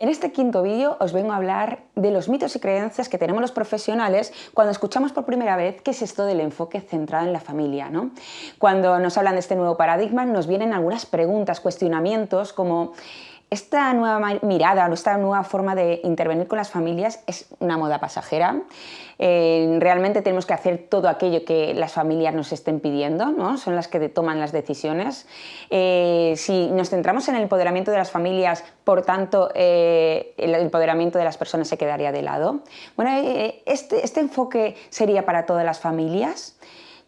En este quinto vídeo os vengo a hablar de los mitos y creencias que tenemos los profesionales cuando escuchamos por primera vez qué es esto del enfoque centrado en la familia. ¿no? Cuando nos hablan de este nuevo paradigma nos vienen algunas preguntas, cuestionamientos como esta nueva mirada esta nueva forma de intervenir con las familias es una moda pasajera. Eh, realmente tenemos que hacer todo aquello que las familias nos estén pidiendo, ¿no? son las que toman las decisiones. Eh, si nos centramos en el empoderamiento de las familias, por tanto, eh, el empoderamiento de las personas se quedaría de lado. Bueno, este, este enfoque sería para todas las familias.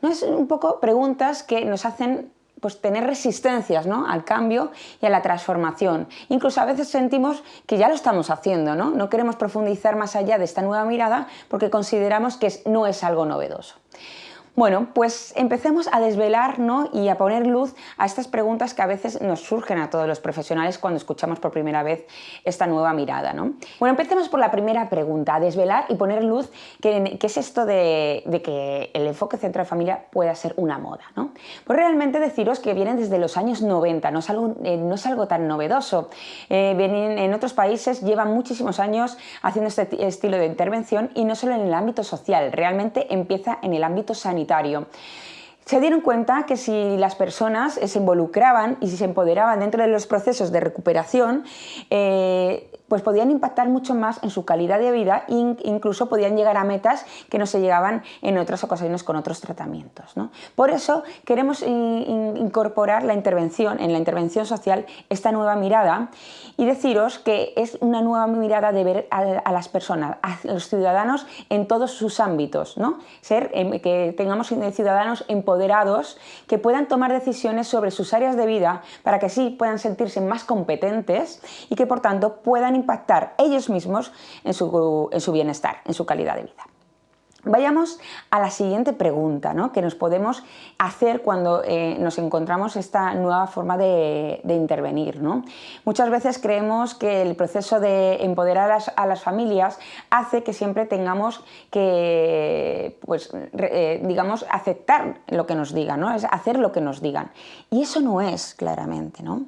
¿No? Es un poco preguntas que nos hacen pues tener resistencias ¿no? al cambio y a la transformación. Incluso a veces sentimos que ya lo estamos haciendo, ¿no? no queremos profundizar más allá de esta nueva mirada porque consideramos que no es algo novedoso. Bueno, pues empecemos a desvelar y a poner luz a estas preguntas que a veces nos surgen a todos los profesionales cuando escuchamos por primera vez esta nueva mirada. ¿no? Bueno, empecemos por la primera pregunta, a desvelar y poner luz qué es esto de, que el enfoque central familia pueda ser una moda. ¿no? Pues realmente deciros que vienen desde los años 90, no es algo, eh, no es algo tan novedoso. Eh, en otros países llevan muchísimos años haciendo este estilo de intervención y no solo en el ámbito social, realmente empieza en el ámbito sanitario sanitario se dieron cuenta que si las personas se involucraban y si se empoderaban dentro de los procesos de recuperación, eh, pues podían impactar mucho más en su calidad de vida e incluso podían llegar a metas que no se llegaban en otras ocasiones con otros tratamientos. Por eso queremos incorporar la intervención, en la intervención social esta nueva mirada y deciros que es una nueva mirada de ver a, las personas, a los ciudadanos en todos sus ámbitos, ¿no? Ser, em, que tengamos ciudadanos empoderados que puedan tomar decisiones sobre sus áreas de vida para que así puedan sentirse más competentes y que por tanto puedan impactar ellos mismos en su, en su bienestar, en su calidad de vida. Vayamos a la siguiente pregunta ¿no? que nos podemos hacer cuando eh, nos encontramos esta nueva forma de, intervenir. ¿no? Muchas veces creemos que el proceso de empoderar a las, familias hace que siempre tengamos que, pues, eh, digamos, aceptar lo que nos digan, ¿no? es hacer lo que nos digan. Y eso no es claramente. ¿no?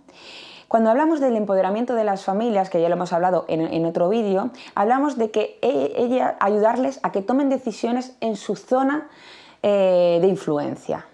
Cuando hablamos del empoderamiento de las familias, que ya lo hemos hablado en, otro vídeo, hablamos de que e, ella, ayudarles a que tomen decisiones en su zona eh, de influencia.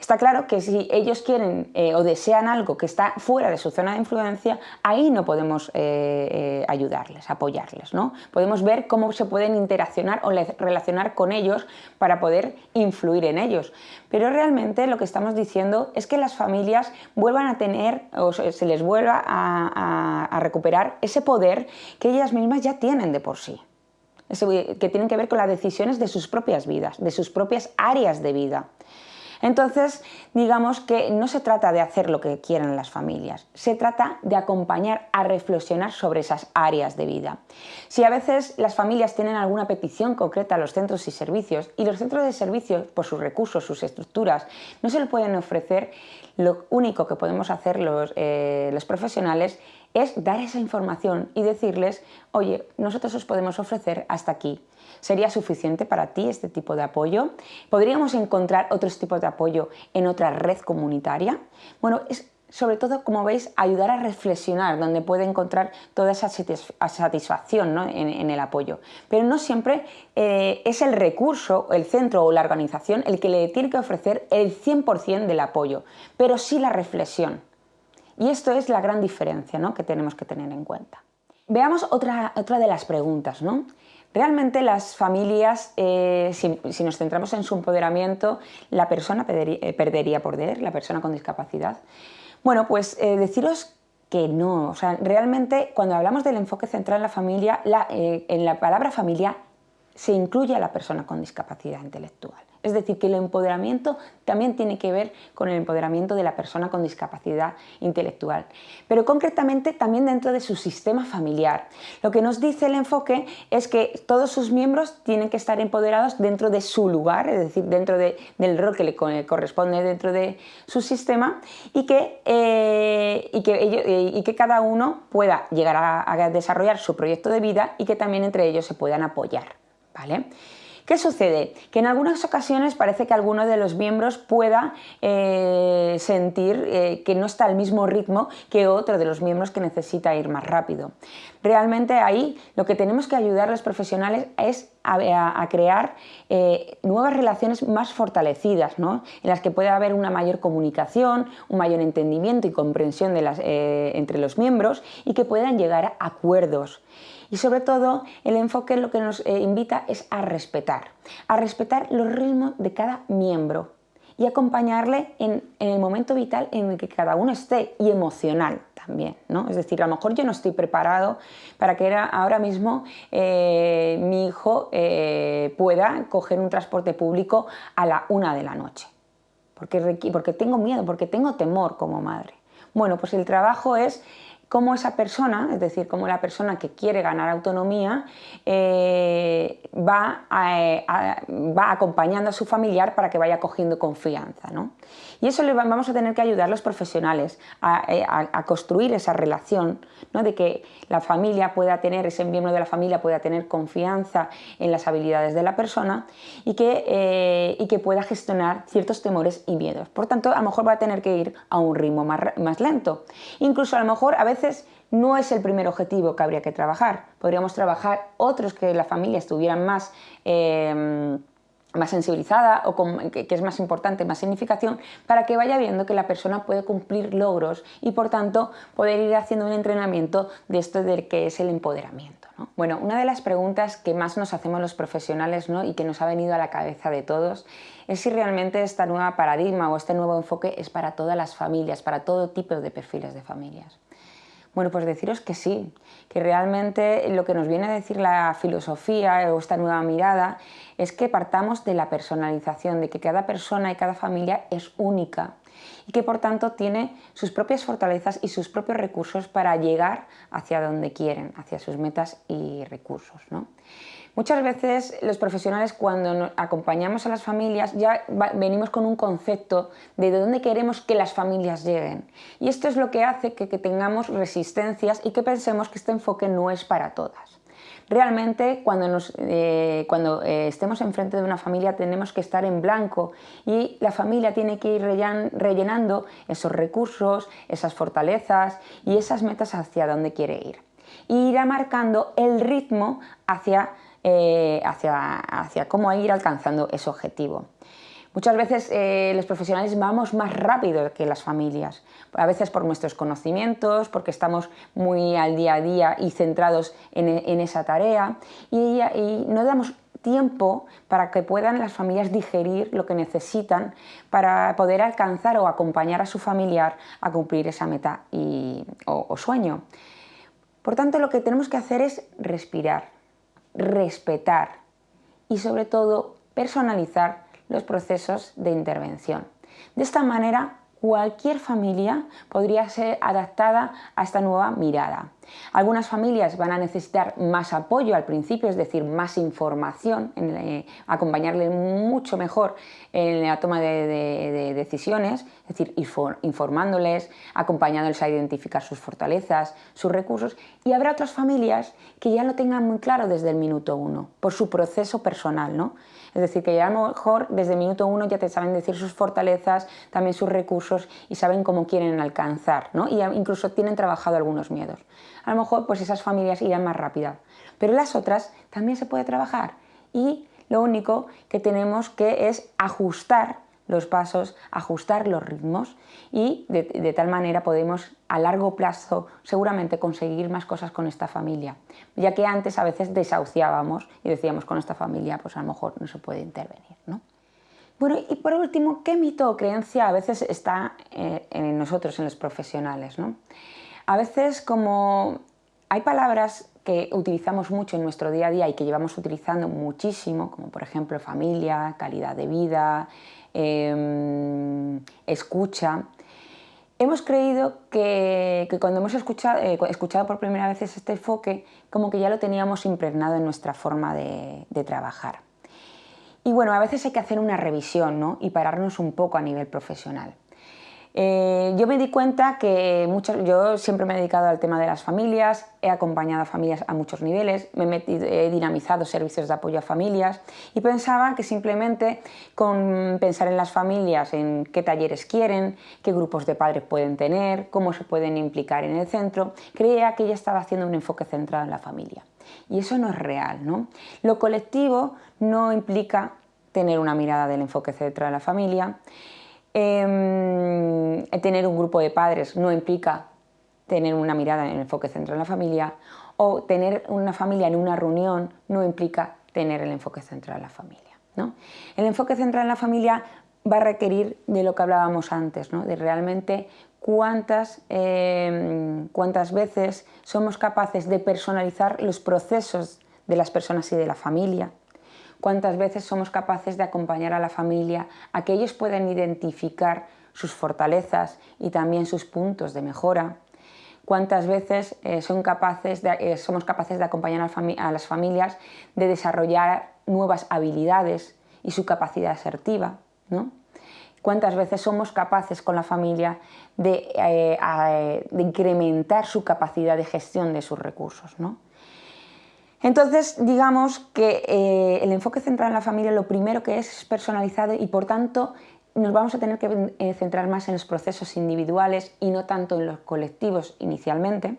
Está claro que si ellos quieren eh, o desean algo que está fuera de su zona de influencia, ahí no podemos eh, eh, ayudarles, apoyarles. Podemos ver cómo se pueden interaccionar o relacionar con ellos para poder influir en ellos. Pero realmente lo que estamos diciendo es que las familias vuelvan a tener o se les vuelva a, recuperar ese poder que ellas mismas ya tienen de por sí que tienen que ver con las decisiones de sus propias vidas, de sus propias áreas de vida. Entonces, digamos que no se trata de hacer lo que quieran las familias, se trata de acompañar a reflexionar sobre esas áreas de vida. Si a veces las familias tienen alguna petición concreta a los centros y servicios y los centros de servicios, por sus recursos, sus estructuras, no se lo pueden ofrecer, lo único que podemos hacer los, eh, los profesionales es dar esa información y decirles, oye, nosotros os podemos ofrecer hasta aquí. ¿Sería suficiente para ti este tipo de apoyo? ¿Podríamos encontrar otros tipos de apoyo en otra red comunitaria? Bueno, es sobre todo, como veis, ayudar a reflexionar, donde puede encontrar toda esa satisfacción en, el apoyo. Pero no siempre eh, es el recurso, el centro o la organización el que le tiene que ofrecer el 100% del apoyo, pero sí la reflexión. Y esto es la gran diferencia que tenemos que tener en cuenta. Veamos otra, otra de las preguntas. ¿no? Realmente las familias, eh, si, nos centramos en su empoderamiento, la persona eh, perdería, poder, la persona con discapacidad. Bueno, pues eh, deciros que no, o sea, realmente cuando hablamos del enfoque central en la familia, en la palabra familia se incluye a la persona con discapacidad intelectual. Es decir, que el empoderamiento también tiene que ver con el empoderamiento de la persona con discapacidad intelectual, pero concretamente también dentro de su sistema familiar. Lo que nos dice el enfoque es que todos sus miembros tienen que estar empoderados dentro de su lugar, es decir, dentro del rol que le corresponde dentro de su sistema y que, eh, que, y que cada uno pueda llegar a desarrollar su proyecto de vida y que también entre ellos se puedan apoyar. ¿Qué sucede? Que en algunas ocasiones parece que alguno de los miembros pueda eh, sentir eh, que no está al mismo ritmo que otro de los miembros que necesita ir más rápido. Realmente ahí lo que tenemos que ayudar a los profesionales es a, crear eh, nuevas relaciones más fortalecidas, en las que pueda haber una mayor comunicación, un mayor entendimiento y comprensión entre los miembros y que puedan llegar a acuerdos. Y sobre todo, el enfoque lo que nos eh, invita es a respetar, a respetar los ritmos de cada miembro y acompañarle en, el momento vital en el que cada uno esté y emocional también, ¿no? Es decir, a lo mejor yo no estoy preparado para que ahora mismo eh, mi hijo eh, pueda coger un transporte público a la una de la noche, porque, porque tengo miedo, porque tengo temor como madre. Bueno, pues el trabajo es cómo esa persona, es decir, cómo la persona que quiere ganar autonomía eh, va, va, acompañando a su familiar para que vaya cogiendo confianza. ¿no? Y eso le vamos a tener que ayudar los profesionales eh, a, construir esa relación, ¿no? de que la familia pueda tener, ese miembro de la familia pueda tener confianza en las habilidades de la persona y que, eh, y que pueda gestionar ciertos temores y miedos. Por tanto, a lo mejor va a tener que ir a un ritmo más, más lento. Incluso a lo mejor a veces no es el primer objetivo que habría que trabajar. Podríamos trabajar otros que la familia estuvieran más... Eh, más sensibilizada o que, es más importante, más significación, para que vaya viendo que la persona puede cumplir logros y por tanto poder ir haciendo un entrenamiento de esto de que es el empoderamiento. Bueno, una de las preguntas que más nos hacemos los profesionales ¿no? y que nos ha venido a la cabeza de todos es si realmente esta nueva paradigma o este nuevo enfoque es para todas las familias, para todo tipo de perfiles de familias. Bueno, pues deciros que sí, que realmente lo que nos viene a decir la filosofía o esta nueva mirada es que partamos de la personalización, de que cada persona y cada familia es única y que por tanto tiene sus propias fortalezas y sus propios recursos para llegar hacia donde quieren, hacia sus metas y recursos. ¿no? Muchas veces los profesionales cuando acompañamos a las familias ya venimos con un concepto de dónde queremos que las familias lleguen. Y esto es lo que hace que, tengamos resistencias y que pensemos que este enfoque no es para todas. Realmente cuando, eh, eh, estemos enfrente de una familia tenemos que estar en blanco y la familia tiene que ir rellenando esos recursos, esas fortalezas y esas metas hacia dónde quiere ir. Y irá marcando el ritmo eh, hacia, cómo ir alcanzando ese objetivo. Muchas veces eh, los profesionales vamos más rápido que las familias, a veces por nuestros conocimientos, porque estamos muy al día a día y centrados en, esa tarea y, no damos tiempo para que puedan las familias digerir lo que necesitan para poder alcanzar o acompañar a su familiar a cumplir esa meta o sueño. Por tanto, lo que tenemos que hacer es respirar, respetar y sobre todo personalizar los procesos de intervención. De esta manera cualquier familia podría ser adaptada a esta nueva mirada. Algunas familias van a necesitar más apoyo al principio, es decir, más información, eh, acompañarle mucho mejor en la toma de, decisiones, es decir, informándoles, acompañándoles a identificar sus fortalezas, sus recursos, y habrá otras familias que ya lo tengan muy claro desde el minuto uno, por su proceso personal, ¿no? Es decir, que ya a lo mejor desde minuto uno ya te saben decir sus fortalezas, también sus recursos y saben cómo quieren alcanzar, ¿no? Y incluso tienen trabajado algunos miedos. A lo mejor pues esas familias irán más rápidas, pero las otras también se puede trabajar y lo único que tenemos que es ajustar los pasos, ajustar los ritmos y de, tal manera podemos a largo plazo seguramente conseguir más cosas con esta familia, ya que antes a veces desahuciábamos y decíamos con esta familia pues a lo mejor no se puede intervenir. ¿no? Bueno, y por último, ¿qué mito o creencia a veces está eh, en nosotros, en los profesionales? ¿no? A veces como hay palabras que utilizamos mucho en nuestro día a día y que llevamos utilizando muchísimo, como por ejemplo familia, calidad de vida, Em, escucha. Hemos creído que, cuando hemos escuchado, eh, escuchado, por primera vez este enfoque, como que ya lo teníamos impregnado en nuestra forma de, trabajar. Y bueno, a veces hay que hacer una revisión ¿no? y pararnos un poco a nivel profesional. Eh, yo me di cuenta que yo siempre me he dedicado al tema de las familias, he acompañado a familias a muchos niveles, me he, dinamizado servicios de apoyo a familias y pensaba que simplemente con pensar en las familias, en qué talleres quieren, qué grupos de padres pueden tener, cómo se pueden implicar en el centro, creía que ya estaba haciendo un enfoque centrado en la familia. Y eso no es real. ¿no? Lo colectivo no implica tener una mirada del enfoque centrado en la familia, Em, tener un grupo de padres no implica tener una mirada en el enfoque central en la familia o tener una familia en una reunión no implica tener el enfoque central en la familia. ¿no? El enfoque central en la familia va a requerir de lo que hablábamos antes, ¿no? de realmente cuántas, em, cuántas veces somos capaces de personalizar los procesos de las personas y de la familia, cuántas veces somos capaces de acompañar a la familia a que ellos puedan identificar sus fortalezas y también sus puntos de mejora, cuántas veces eh, eh, somos capaces de acompañar a, las familias de desarrollar nuevas habilidades y su capacidad asertiva, ¿no? cuántas veces somos capaces con la familia de, eh, de incrementar su capacidad de gestión de sus recursos. ¿no? Entonces, digamos que eh, el enfoque central en la familia lo primero que es es personalizado y por tanto nos vamos a tener que eh, centrar más en los procesos individuales y no tanto en los colectivos inicialmente.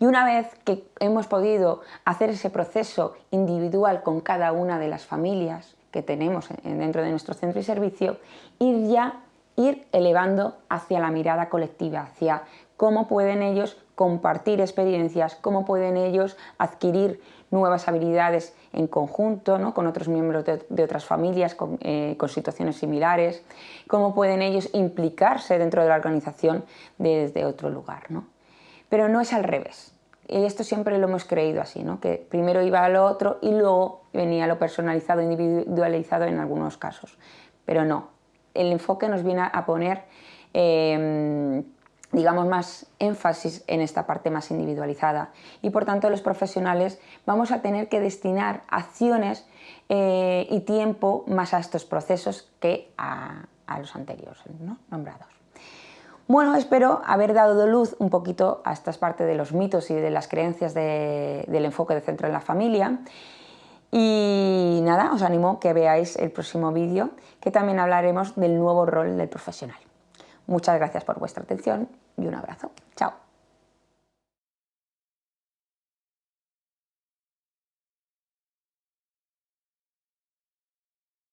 Y una vez que hemos podido hacer ese proceso individual con cada una de las familias que tenemos dentro de nuestro centro y servicio, ir ya ir elevando hacia la mirada colectiva, hacia cómo pueden ellos compartir experiencias, cómo pueden ellos adquirir nuevas habilidades en conjunto ¿no? con otros miembros de, otras familias eh, con, situaciones similares, cómo pueden ellos implicarse dentro de la organización desde otro lugar. ¿no? Pero no es al revés. Esto siempre lo hemos creído así, ¿no? que primero iba a lo otro y luego venía lo personalizado, individualizado en algunos casos. Pero no, el enfoque nos viene a poner em, digamos, más énfasis en esta parte más individualizada y por tanto los profesionales vamos a tener que destinar acciones eh, y tiempo más a estos procesos que a, los anteriores nombrados. Bueno, espero haber dado luz un poquito a esta parte de los mitos y de las creencias del enfoque de centro en la familia y nada, os animo que veáis el próximo vídeo que también hablaremos del nuevo rol del profesional. Muchas gracias por vuestra atención y un abrazo. Chao.